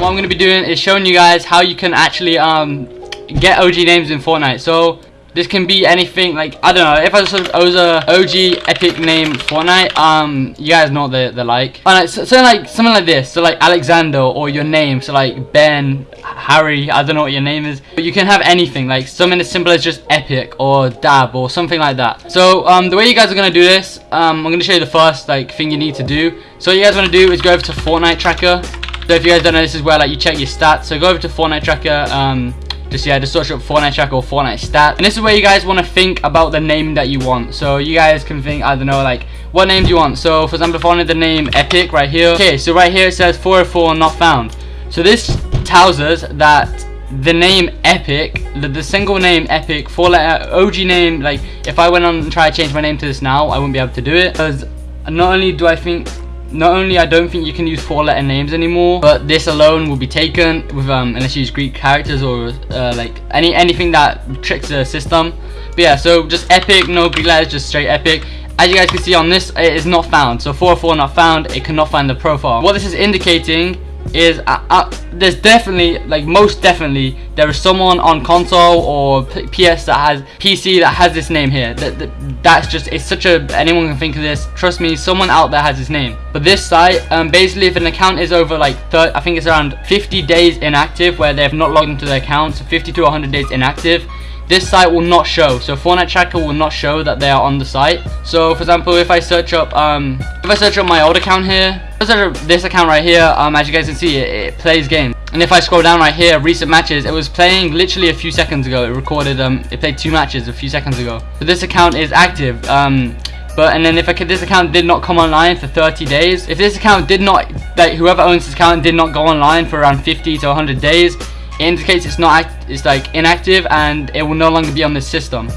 what I'm going to be doing is showing you guys how you can actually um, get OG names in Fortnite. So this can be anything like I don't know if I was, a OG epic name Fortnite um you guys know what they're, like. And so, so like something like this so like Alexander or your name so like Ben Harry I don't know what your name is. But you can have anything like something as simple as just epic or dab or something like that. So um the way you guys are gonna do this um I'm gonna show you the first like thing you need to do. So what you guys want to do is go over to Fortnite tracker so if you guys don't know this is where like you check your stats. So go over to Fortnite tracker um just yeah just search up Fortnite Tracker or Fortnite stat. And this is where you guys want to think about the name that you want. So you guys can think I don't know like what name do you want. So for example if I wanted the name epic right here. Okay so right here it says 404 not found. So this tells us that the name epic the, the single name epic four letter OG name like if I went on and try to change my name to this now I wouldn't be able to do it. Because not only do I think not only I don't think you can use four letter names anymore, but this alone will be taken with um, unless you use Greek characters or uh, like any anything that tricks the system. But yeah, so just epic, no Greek letters, just straight epic. As you guys can see on this, it is not found. So 404 not found, it cannot find the profile. What this is indicating is uh, uh, there's definitely like most definitely there is someone on console or PS that has PC that has this name here. That, that, that's just it's such a anyone can think of this. Trust me someone out there has this name. But this site um, basically if an account is over like I think it's around 50 days inactive where they have not logged into their account so 50 to 100 days inactive this site will not show. So Fortnite tracker will not show that they are on the site. So for example if I search up um if I search up my old account here this account right here um as you guys can see it, it plays games. And if I scroll down right here recent matches it was playing literally a few seconds ago. It recorded um it played two matches a few seconds ago. So this account is active um but and then if I could, this account did not come online for 30 days. If this account did not like whoever owns this account did not go online for around 50 to 100 days indicates it's not it's like inactive and it will no longer be on this system.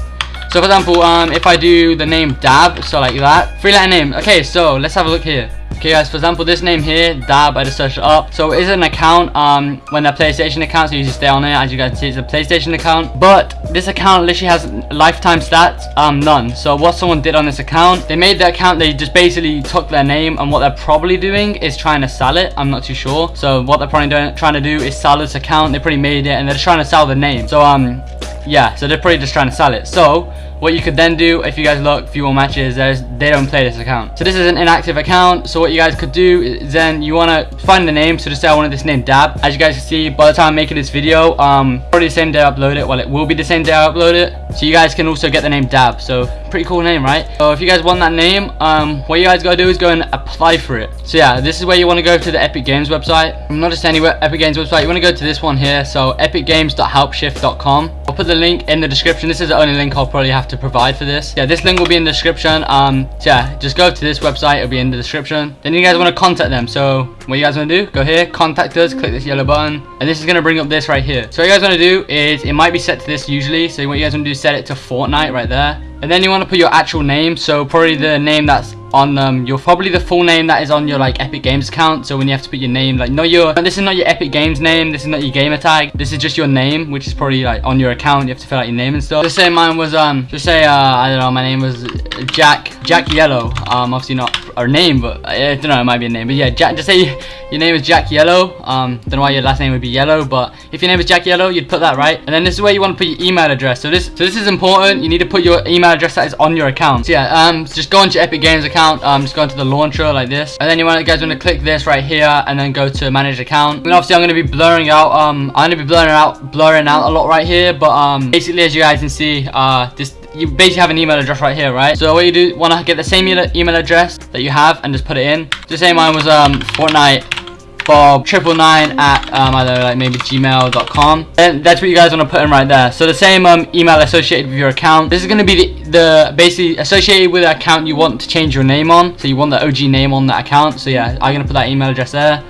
So for example um if i do the name dab so like that. Three letter name. Okay so let's have a look here Okay guys, for example, this name here, Dab, I just searched it up. So it is an account, um, when a PlayStation account, so you just stay on it. As you guys see, it's a PlayStation account. But this account literally has lifetime stats, um, none. So what someone did on this account, they made the account, they just basically took their name and what they're probably doing is trying to sell it. I'm not too sure. So what they're probably doing, trying to do is sell this account. They pretty made it and they're trying to sell the name. So, um, yeah, so they're probably just trying to sell it. So what you could then do if you guys look few more matches there's they don't play this account. So this is an inactive account. So what you guys could do is then you want to find the name so just say I wanted this name Dab. As you guys can see by the time I'm making this video um probably the same day I upload it. Well it will be the same day I upload it. So you guys can also get the name Dab. So pretty cool name right? So if you guys want that name um what you guys gotta do is go and apply for it. So yeah this is where you want to go to the Epic Games website. Not just anywhere Epic Games website. You want to go to this one here. So epicgames.helpshift.com I'll put the link in the description this is the only link I'll probably have to to provide for this. Yeah, this link will be in the description. Um, so yeah, just go to this website. It'll be in the description. Then you guys want to contact them. So what you guys want to do, go here, contact us, click this yellow button. And this is going to bring up this right here. So what you guys want to do is, it might be set to this usually. So what you guys want to do is set it to Fortnite right there. And then you want to put your actual name. So probably the name that's on um your probably the full name that is on your like epic games account so when you have to put your name like not your this is not your epic games name this is not your gamer tag this is just your name which is probably like on your account you have to fill out your name and stuff. Just say mine was um just say uh i don't know my name was jack jack yellow. Um obviously not our name but i don't know it might be a name but yeah jack just say your name is jack yellow um don't know why your last name would be yellow but if your name is jack yellow you'd put that right and then this is where you want to put your email address so this so this is important you need to put your email address that is on your account. So yeah um just go into your epic games account um just go into the launcher like this and then you want you guys want to click this right here and then go to manage account. And obviously i'm going to be blurring out um i'm going to be blurring out blurring out a lot right here but um basically as you guys can see uh this you basically have an email address right here right? So what you do want to get the same email address that you have and just put it in. The same mine was um fortnite bob triple nine at um, I don't know, like maybe gmail.com and that's what you guys want to put in right there. So the same um, email associated with your account. This is going to be the, the basically associated with the account you want to change your name on. So you want the OG name on that account. So yeah I'm gonna put that email address there.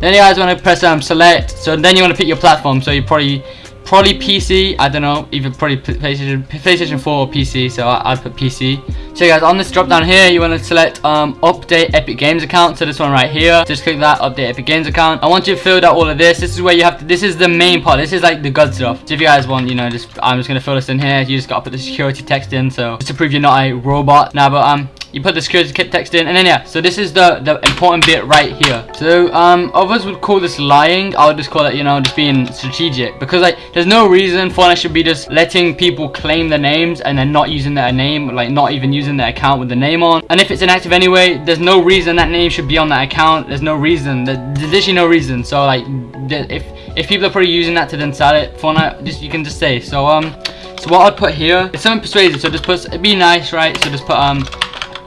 Then you guys want to press um, select. So then you want to pick your platform. So you probably probably PC I don't know even probably PlayStation PlayStation 4 or PC so I, would put PC so guys on this drop down here you want to select um, update Epic Games account. So this one right here just click that update Epic Games account. I want you to fill out all of this. This is where you have to this is the main part. This is like the good stuff. So if you guys want you know just I'm just gonna fill this in here. You just gotta put the security text in so just to prove you're not a robot. Now but um you put the security text in and then yeah so this is the the important bit right here. So um others would call this lying. I'll just call it you know just being strategic. Because like there's no reason Fortnite should be just letting people claim the names and then not using their name like not even using their account with the name on. And if it's inactive anyway there's no reason that name should be on that account. There's no reason. There's literally no reason. So like if if people are probably using that to then sell it Fortnite just you can just say. So um so what I'd put here is something persuasive. So just put be nice right? So just put um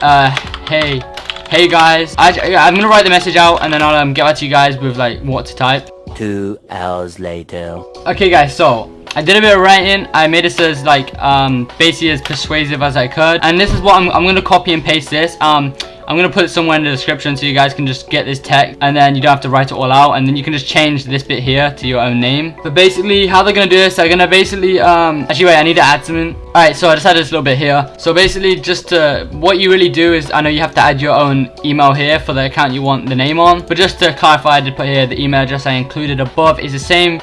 uh, hey, hey guys. I, I'm gonna write the message out and then I'll um, get back to you guys with like what to type. Two hours later. Okay guys, so I did a bit of writing. I made it as like um basically as persuasive as I could. And this is what I'm, I'm gonna copy and paste this. Um I'm gonna put it somewhere in the description so you guys can just get this text and then you don't have to write it all out and then you can just change this bit here to your own name. But basically how they're gonna do this, they're gonna basically um actually wait, I need to add something. Alright, so I just added this little bit here. So basically just to what you really do is I know you have to add your own email here for the account you want the name on. But just to clarify, I did put here the email address I included above is the same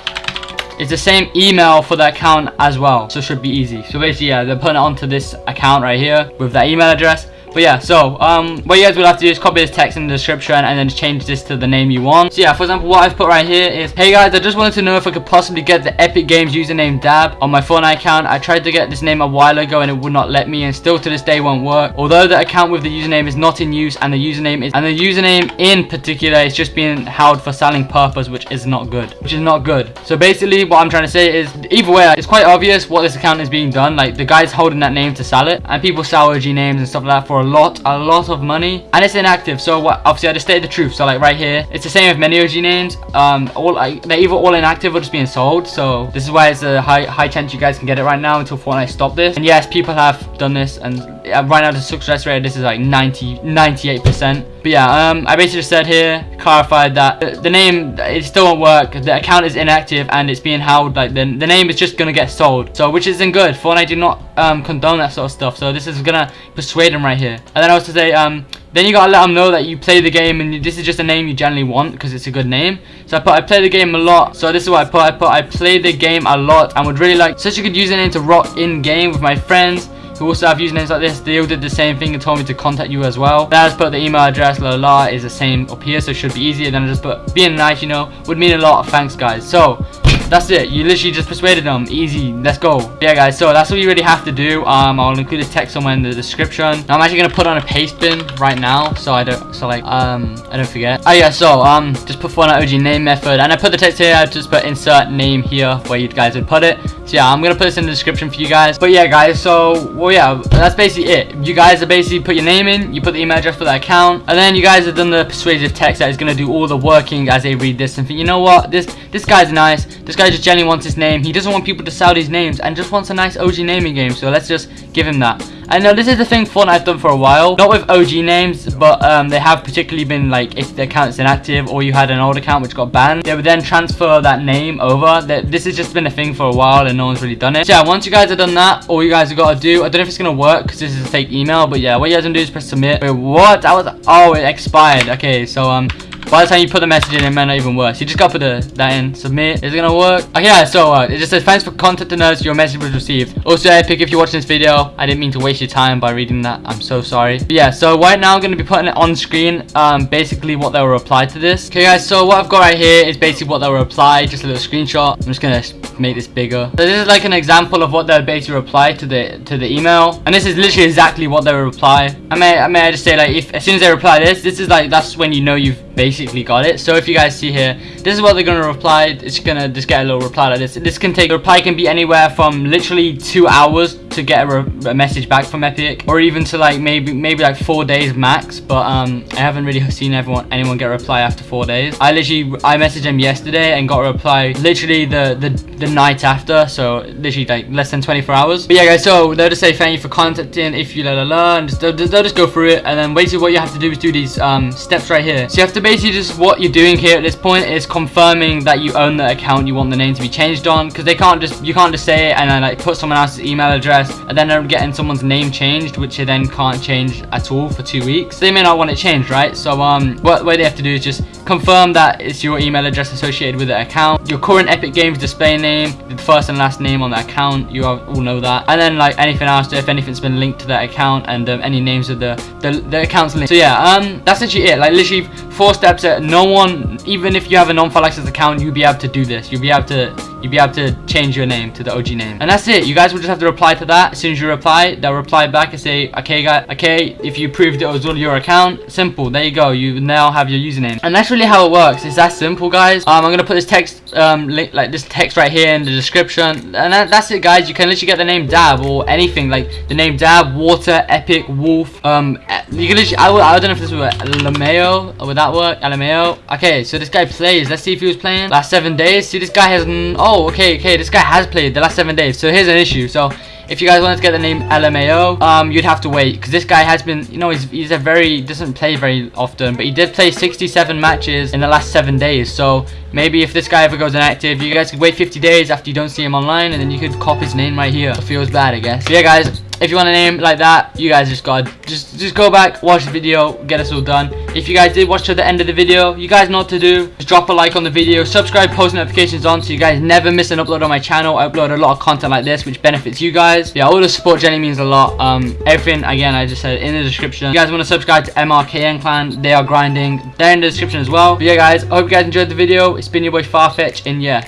it's the same email for the account as well so it should be easy so basically yeah they're putting it onto this account right here with that email address but yeah, so um, what you guys will have to do is copy this text in the description and then change this to the name you want. So yeah, for example, what I've put right here is, Hey guys, I just wanted to know if I could possibly get the Epic Games username Dab on my Fortnite account. I tried to get this name a while ago and it would not let me and still to this day won't work. Although the account with the username is not in use and the username is, and the username in particular is just being held for selling purpose, which is not good, which is not good. So basically what I'm trying to say is, either way, it's quite obvious what this account is being done. Like the guy's holding that name to sell it and people sell OG names and stuff like that for a lot a lot of money and it's inactive so what obviously i just stated the truth so like right here it's the same with many og names um all like they're either all inactive or just being sold so this is why it's a high high chance you guys can get it right now until fortnite stop this and yes people have done this and right now the success rate. This is like 90 98 percent. But yeah um i basically just said here clarified that the, name it still won't work. The account is inactive and it's being held like the, the name is just gonna get sold. So which isn't good. Fortnite do not um condone that sort of stuff. So this is gonna persuade them right here. And then i was to say um then you gotta let them know that you play the game and this is just a name you generally want because it's a good name. So i put i play the game a lot. So this is what i put. I put i play the game a lot and would really like such a good username to rock in game with my friends who also have usernames like this, they all did the same thing and told me to contact you as well. Then I just put the email address, la la, is the same up here, so it should be easier. Then I just put being nice, you know, would mean a lot. Thanks, guys. So, that's it. You literally just persuaded them. Easy. Let's go. Yeah guys. So that's what you really have to do. Um i'll include this text somewhere in the description. I'm actually gonna put on a paste bin right now so i don't so like um i don't forget. Oh yeah so um just put Fortnite og name method. And i put the text here. I just put insert name here where you guys would put it. So yeah i'm gonna put this in the description for you guys. But yeah guys so well yeah that's basically it. You guys are basically put your name in. You put the email address for the account. And then you guys have done the persuasive text that is gonna do all the working as they read this. And think you know what? This this guy's nice. This guy just genuinely wants his name. He doesn't want people to sell these names and just wants a nice OG naming game. So let's just give him that. I know this is the thing Fortnite have done for a while. Not with OG names, but um, they have particularly been like if the account's inactive or you had an old account which got banned, they would then transfer that name over. This has just been a thing for a while and no one's really done it. So yeah, once you guys have done that, all you guys have got to do, I don't know if it's going to work because this is a fake email, but yeah, what you guys going to do is press submit. Wait, what? That was, oh, it expired. Okay, so um, by the time you put the message in, it might not even work. you just gotta put the, that in. Submit. Is it gonna work? Okay, so uh, it just says, thanks for contacting us. Your message was received. Also, Epic, if you're watching this video, I didn't mean to waste your time by reading that. I'm so sorry. But yeah, so right now I'm gonna be putting it on screen, um, basically what they will reply to this. Okay, guys, so what I've got right here is basically what they will reply. Just a little screenshot. I'm just gonna make this bigger. So this is like an example of what they'll basically reply to the to the email. And this is literally exactly what they reply. I may I may just say like if as soon as they reply this, this is like that's when you know you've basically got it. So if you guys see here, this is what they're gonna reply. It's gonna just get a little reply like this. This can take a reply can be anywhere from literally two hours to get a, a, message back from Epic, or even to like maybe maybe like four days max. But um, I haven't really seen everyone anyone get a reply after four days. I literally I messaged them yesterday and got a reply literally the the the night after. So literally like less than 24 hours. But yeah, guys. So they'll just say thank you for contacting. If you la la la, and just, they'll, they'll just go through it, and then basically what you have to do is do these um steps right here. So you have to basically just what you're doing here at this point is confirming that you own the account you want the name to be changed on because they can't just you can't just say it and then like put someone else's email address and then they're getting someone's name changed which they then can't change at all for two weeks. They may not want it changed right? So um what way they have to do is just confirm that it's your email address associated with the account. Your current Epic Games display name, the first and last name on the account. You all know that. And then like anything else, if anything's been linked to that account and um, any names of the, the the account's linked. So yeah, um, that's literally it. Like literally four steps that no one, even if you have a non-full access account, you'll be able to do this. You'll be able to you'll be able to change your name to the OG name. And that's it. You guys will just have to reply to that. As soon as you reply, they'll reply back and say, okay, guys, okay, if you proved it was on your account, simple. There you go. You now have your username. And that's really how it works. It's that simple, guys. Um, I'm gonna put this text, um, link, like this text right here in the description. And that, that's it, guys. You can literally get the name Dab or anything like the name Dab, Water, Epic, Wolf. Um, you can literally. I, I don't know if this was Lameo. Would that work? Lameo. Okay, so this guy plays. Let's see if he was playing last seven days. See, this guy has. Oh, okay, okay. This guy has played the last seven days. So here's an issue. So if you guys wanted to get the name LMAO, um, you'd have to wait because this guy has been, you know, he's, he's a very doesn't play very often, but he did play 67 matches in the last seven days. So maybe if this guy ever goes inactive, you guys could wait 50 days after you don't see him online, and then you could cop his name right here. It feels bad, I guess. But yeah, guys if you want a name like that, you guys just got just just go back, watch the video, get us all done. If you guys did watch to the end of the video, you guys know what to do. Just drop a like on the video, subscribe, post notifications on so you guys never miss an upload on my channel. I upload a lot of content like this which benefits you guys. Yeah, all the support Jenny means a lot. Um, everything again I just said in the description. If you guys want to subscribe to MRKN Clan, they are grinding. They're in the description as well. But yeah, guys, I hope you guys enjoyed the video. It's been your boy Farfetch, and yeah.